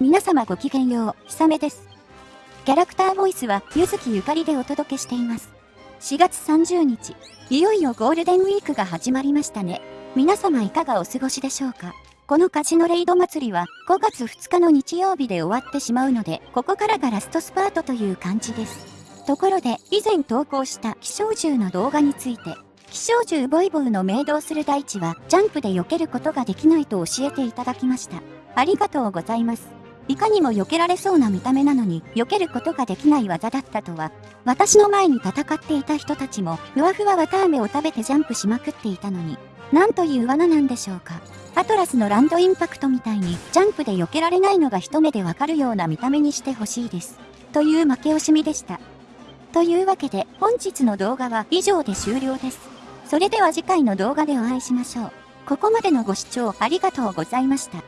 皆様ごきげんよう、ひさめです。キャラクターボイスは、ゆずきゆかりでお届けしています。4月30日、いよいよゴールデンウィークが始まりましたね。皆様いかがお過ごしでしょうか？このカジノレイド祭りは5月2日の日曜日で終わってしまうので、ここからがラストスパートという感じです。ところで、以前投稿した気象銃の動画について、気象銃ボイボイの命動する大地はジャンプで避けることができないと教えていただきました。ありがとうございます。いかにも避けられそうな見た目なのに、避けることができない技だったとは、私の前に戦っていた人たちも、ふわふわ綿飴を食べてジャンプしまくっていたのに、なんという罠なんでしょうか。アトラスのランドインパクトみたいに、ジャンプで避けられないのが一目でわかるような見た目にしてほしいです。という負け惜しみでした。というわけで、本日の動画は以上で終了です。それでは次回の動画でお会いしましょう。ここまでのご視聴ありがとうございました。